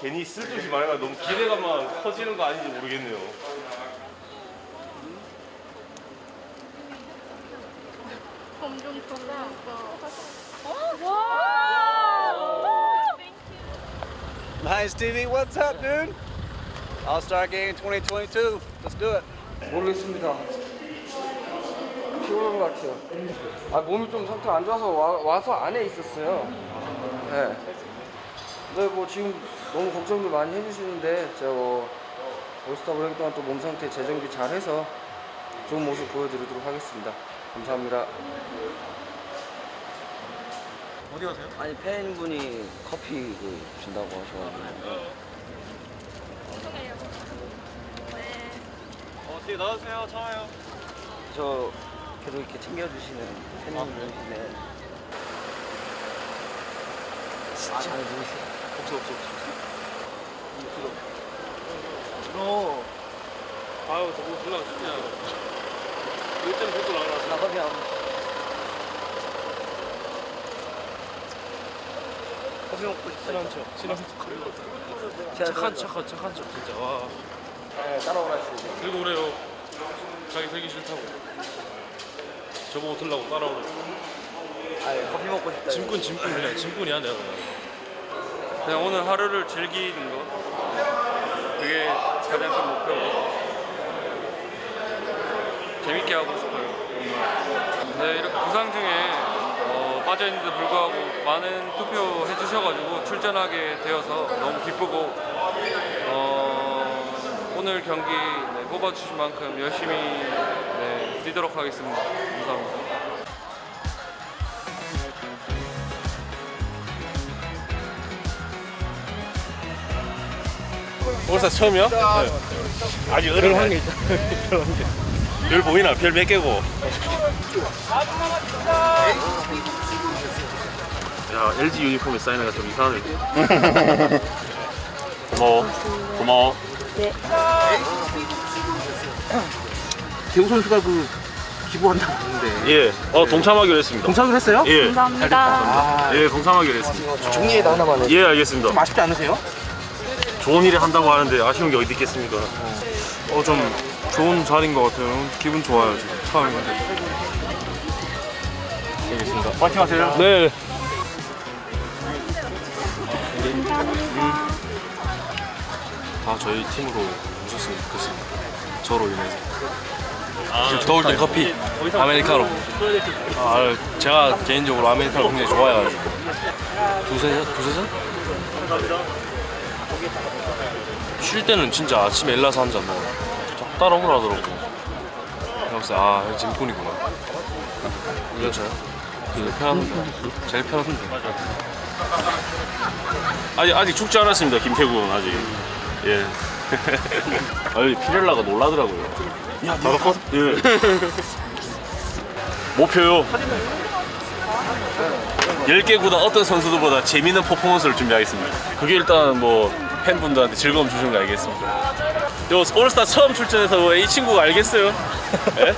괜히 쓸데없이 말해가 너무 기대감만 커지는 거 아닌지 모르겠네요. 점점 좋아. Nice TV, what's up, dude? All Star Game 2022. Let's do it. 모르겠습니다. 피곤한 것 같아요. 아 몸이 좀 상태가 안 좋아서 와, 와서 안에 있었어요. 네. 근데 뭐 지금 너무 걱정도 많이 해주시는데 제가 뭐 올스타 브레이크 동안 또 몸 상태 재정비 잘 해서 좋은 모습 보여드리도록 하겠습니다. 감사합니다. 아니 팬분이 커피 그 준다고 하셔가지고 어, 뒤에 나와주세요. 참아요. 저 계속 이렇게 챙겨주시는 팬분이신데 진짜 잘 보이세요 없어, 없어, 없어. 어. 아유, 저거 졸라 않아. 일단 보고 나가라. 나 커피 안 커피 먹고 싶다 친한 척, 친한 척. 착한 저- 척, 착한 척, 진짜. 와. 네, 따라오라 했습니다. 들고 오래요. 자기 들기 싫다고. 저보고 들라고 따라오래. 아니 커피 먹고 싶다 짐꾼, 짐꾼 그냥 짐꾼이야 내가. 그냥. 그냥 오늘 하루를 즐기는 거. 그게 가장 큰 목표고. 재밌게 하고 싶어요. 네, 이렇게 부상 중에 어, 빠져있는데도 불구하고 많은 투표 해 주셔가지고 출전하게 되어서 너무 기쁘고 어, 오늘 경기 네, 뽑아주신 만큼 열심히 네, 뛰도록 하겠습니다. 감사합니다. 올사 처음이야? 네. 아직 어른 한게 있다. 별 보이나? 별 몇 개고? 야 LG 유니폼에 사인하기가 좀 이상하네. 고마워. 고마워. 대우 선수가 그 기부한다고 하는데 예. 어 동참하기로 했습니다. 동참을 했어요? 예. 감사합니다. 아, 예, 동참하기로 했습니다. 종이에다 하나만 해. 예, 알겠습니다. 좀 아쉽지 않으세요? 좋은 일을 한다고 하는데 아쉬운 게 어디 있겠습니까? 어, 좀 좋은 자리인 것 같아요. 기분 좋아요, 지금. 처음인데. 알겠습니다. 파이팅 하세요. 네. 다 저희 팀으로 오셨으면 좋겠습니다. 저로 인해서. 더울 땐 커피, 아메리카노. 아, 제가 개인적으로 아메리카노 굉장히 좋아해가지고. 두세 잔? 두세 잔? 쉴 때는 진짜 아침에 일나서 한 잔 먹어요. 자꾸 따라 오라 하더라고. 그래서 아, 이거 짐꾼이구나. 저요? 제일 편한데. 제일 편한데. 아직 아직 죽지 않았습니다, 김태군 아직. 예. 아니 피렐라가 놀라더라고요. 야, 나도 예. 목표요. 10개 구단 어떤 선수들보다 재밌는 퍼포먼스를 준비하겠습니다. 그게 일단 뭐 팬분들한테 즐거움 주시는 거 알겠습니다. 요 올스타 처음 출전해서 뭐이 친구가 알겠어요? 예?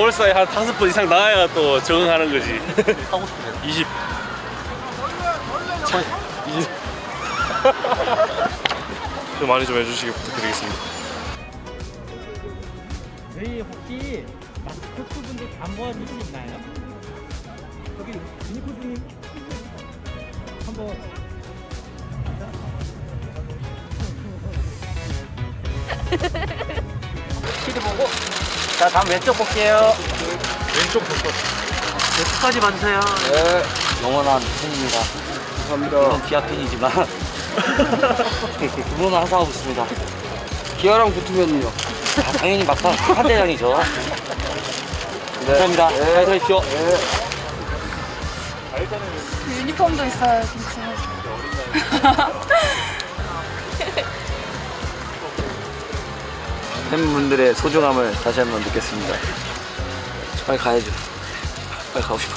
올스타에 한 다섯 번 이상 나와야 또 적응하는 거지. 하고 싶어요. 20. 20. 좀 많이 좀 해주시기 부탁드리겠습니다. 저희 혹시 마스코트 분들 안 모아주실 수 있나요? 저기 유니코스님 한번 피드 보고. 자 다음 왼쪽 볼게요. 왼쪽 볼것 왼쪽까지 봐주세요. 네, 영원한 팬입니다. 감사합니다. 물론 기아 팬이지만. 두 분은 항상 하고 있습니다. 기아랑 붙으면요. 아, 당연히 막판 한대장이죠. 감사합니다. 잘 들으십시오. 유니폼도 있어요, 진짜. 팬분들의 소중함을 다시 한번 느꼈습니다 빨리 가야죠 빨리 가고 싶어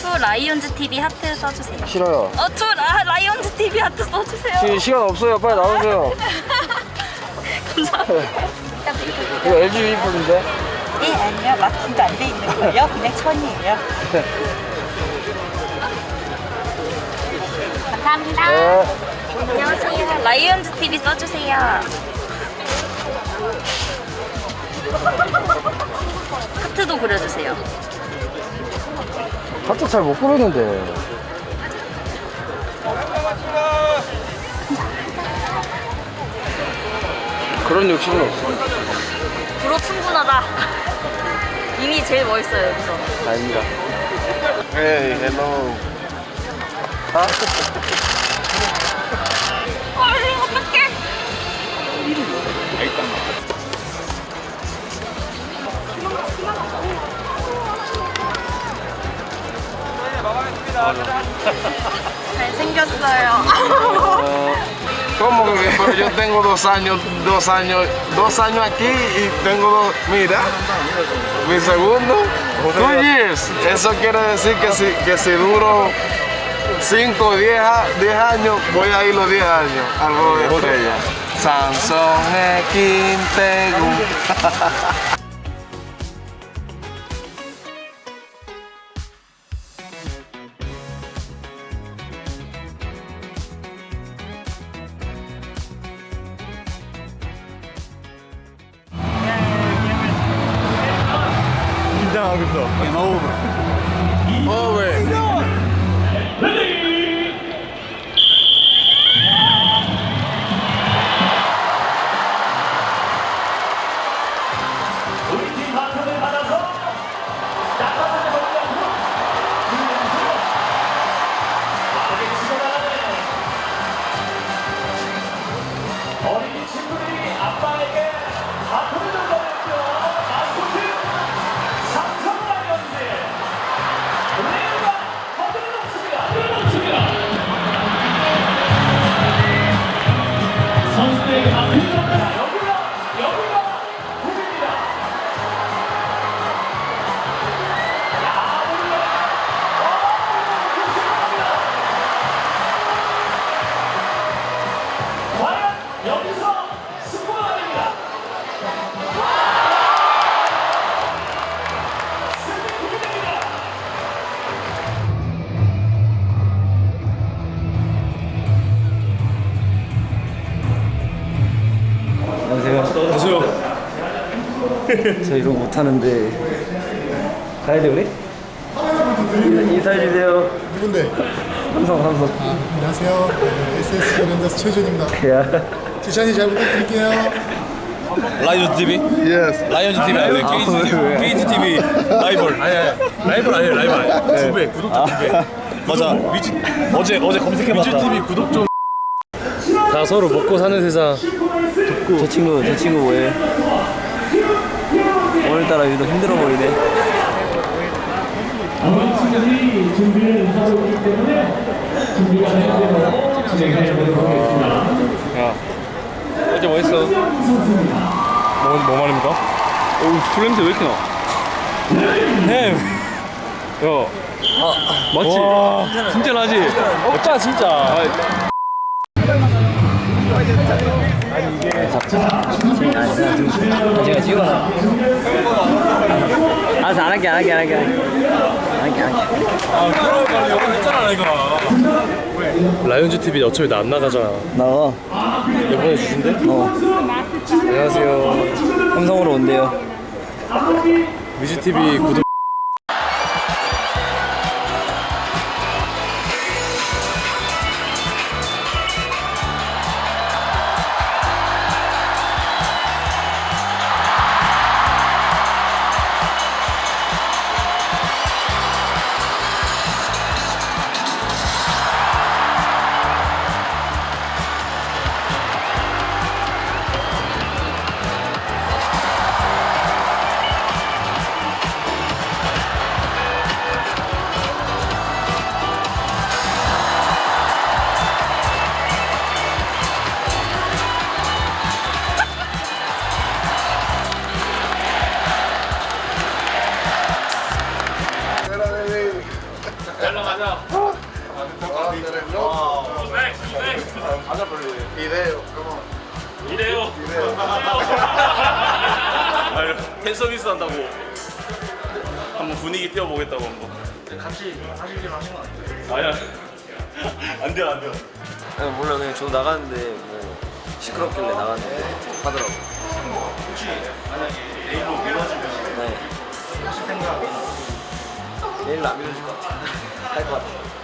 투 라이온즈 TV 하트 써주세요. 싫어요. 어, 투 라, 라이온즈 TV 하트 써주세요. 지금 시간 없어요. 빨리 나오세요. 감사합니다. 이거 LG 유니폼인데. 네, 아니요. 마킹도 안 돼 있는 거예요. 그냥 천이에요. 감사합니다. 네. 안녕하세요. 라이온즈 TV 써주세요. 그려주세요. 하트 잘못 부르는데. 그런 욕심은 없어. 부로 충분하다. 이미 제일 멋있어요 여기서. 아닙니다. Hey, hello. 얼 잘생겼어요. ¿Cómo que? Pero yo tengo dos años, dos años, dos años aquí y tengo dos, mira, mi segundo, two years. Eso quiere decir que si, que si duro 5, 10 años, voy a ir los 10 años al juego de estrella. Sansón Quintegu. 못하는데 가야 돼 우리? 인사해 주세요. 누군데? 삼성 삼성. 아, 안녕하세요. SSG 랜더스 최준입니다. 야. 지찬이 잘 부탁드릴게요. 라이온즈 TV? Yes. 라이온즈 TV 아니에요? TV. KT TV 라이벌. 아니 아니. 라이벌 아니에요. 라이벌 아니에요. 두 배. 구독자 두 배. 맞아. 미치 어제 어제 검색해봤다. 위즈 TV 구독 좀. 다 서로 먹고 사는 세상. 저 친구 저 친구 뭐해? 오늘따라 유독 힘들어 보이네. 어제 뭐 했어? 뭐, 뭐 말입니까? 어우, 술 냄새 왜 이렇게 나? 햄! 야. 맞지? 진짜 나지? 오빠 진짜. 제가 찍어놔. 알았어 안 할게 안 할게 안 할게 안 할게 안 할게. 아, 그럼 빨리 영화 했잖아, 내가. 라이온즈 TV 어차피 나 안 나가잖아. 나와. 이번에 주신대? 어. 안녕하세요. 삼성으로 온대요. 미지 TV 구독. 이래요. 아유, 팬 서비스 한다고. 한번 분위기 띄워보겠다고 한번. 같이 좀 하시면 안 돼요? 아니야. 안 돼요, 안 돼요. 아니, 몰라 그냥 저도 나갔는데 뭐 시끄럽길래 나갔는데 하더라고. 혹시 만약에 내일로 미뤄지면 네. 내일로 안 미뤄질 것 같아. Thanks a lot.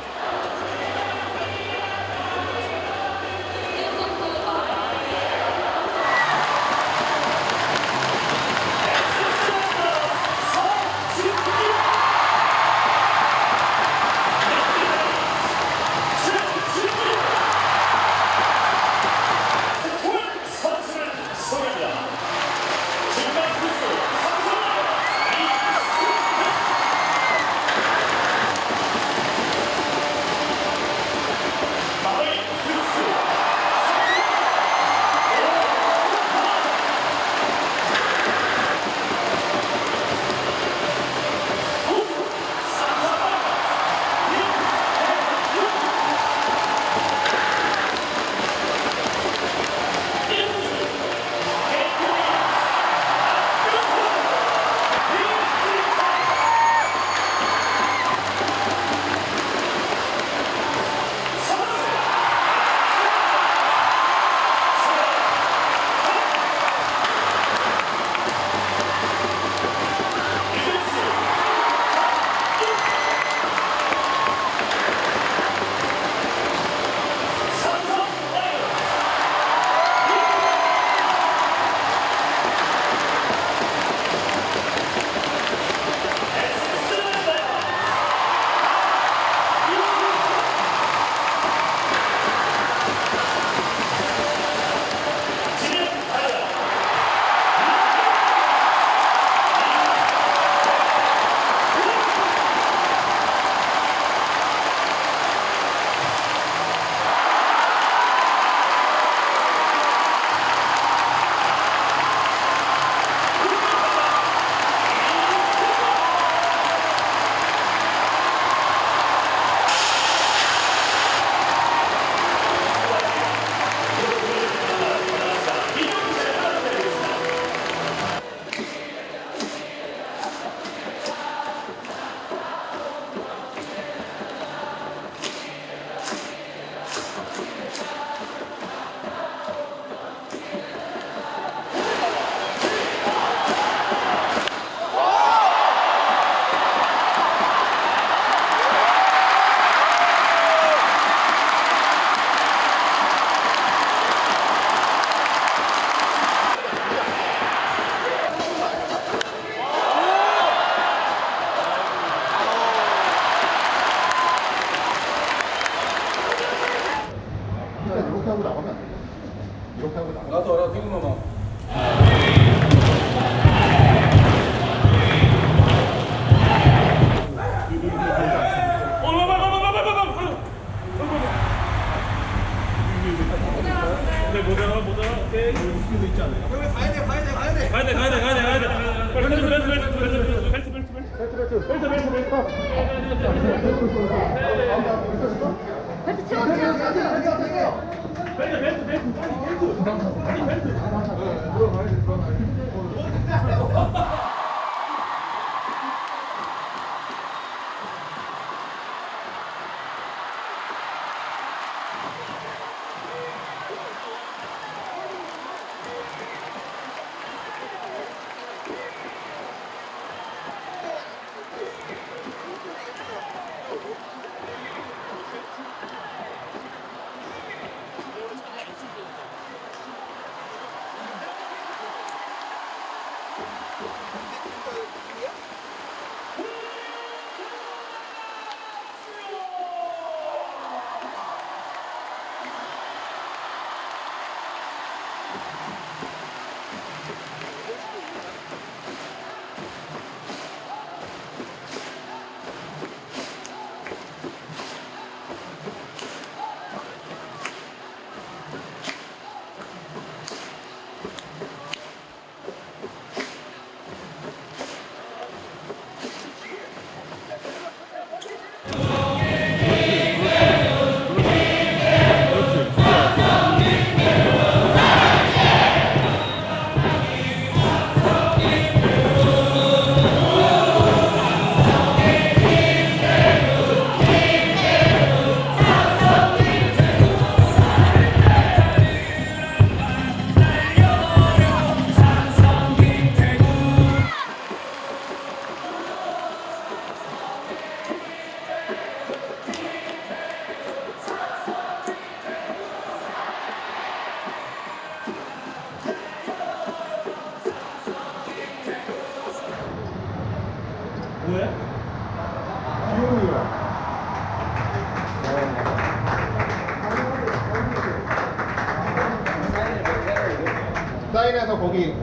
같아. 거기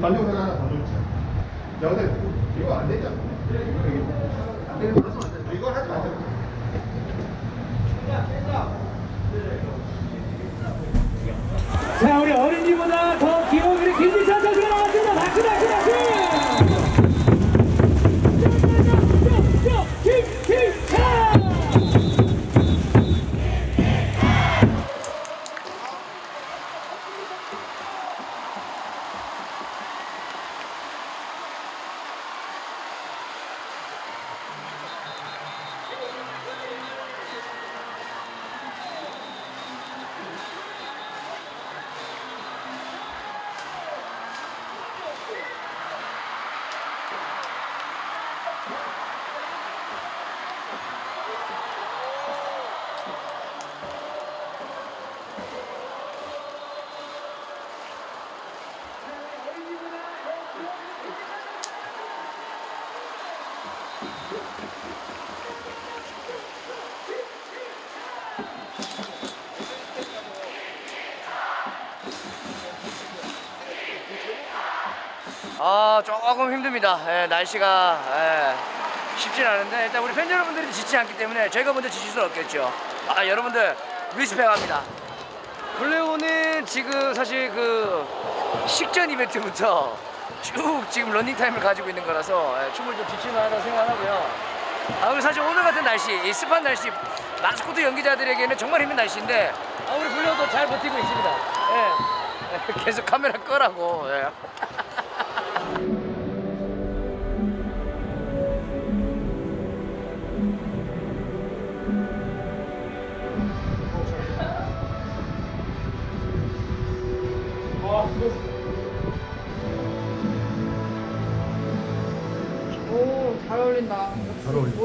관용사 하나 더 놓자. 야, 근데 이거 안 하지 마. 이거 하지. 자 아 조금 힘듭니다. 예, 날씨가 예, 쉽진 않은데 일단 우리 팬 여러분들이 지치지 않기 때문에 저희가 먼저 지칠 수는 없겠죠. 아 여러분들 respect합니다. 블레오는 지금 사실 그 식전 이벤트부터 쭉 지금 러닝 타임을 가지고 있는 거라서 예, 춤을 좀 지칠만하다고 생각하고요. 아 그리고 사실 오늘 같은 날씨, 이 습한 날씨 마스코트 연기자들에게는 정말 힘든 날씨인데 아 우리 블레오도 잘 버티고 있습니다. 예. 계속 카메라 끄라고. 예.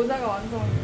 모자가 완성.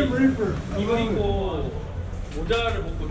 아니 이거 입고 모자를 벗고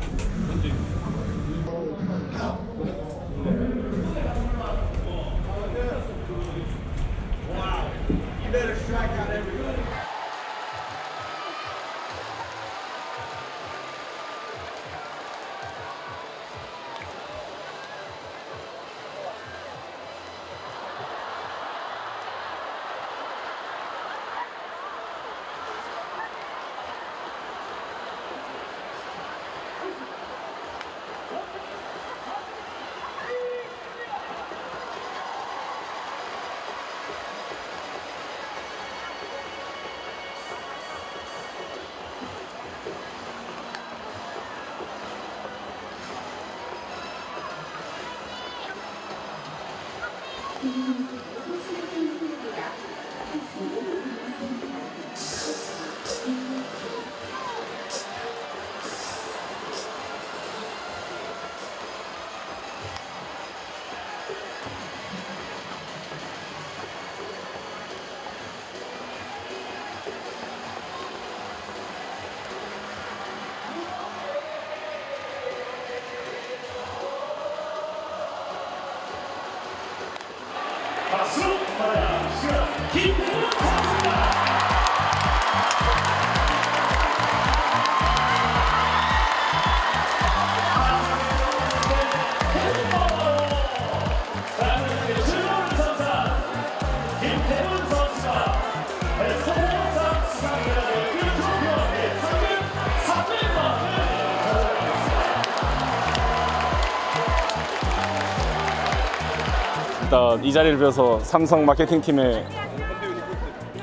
일단 이 자리를 빌어서 삼성 마케팅 팀에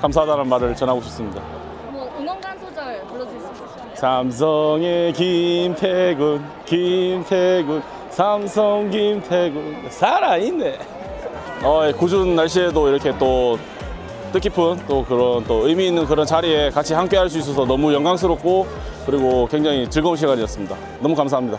감사하다는 말을 전하고 싶습니다. 뭐 응원가 소절 불러줄 수 있으실까요? 삼성의 김태군, 김태군, 삼성 김태군 살아있네. 어, 예, 궂은 날씨에도 이렇게 또 뜻깊은 또 그런 또 의미 있는 그런 자리에 같이 함께 할 수 있어서 너무 영광스럽고 그리고 굉장히 즐거운 시간이었습니다. 너무 감사합니다.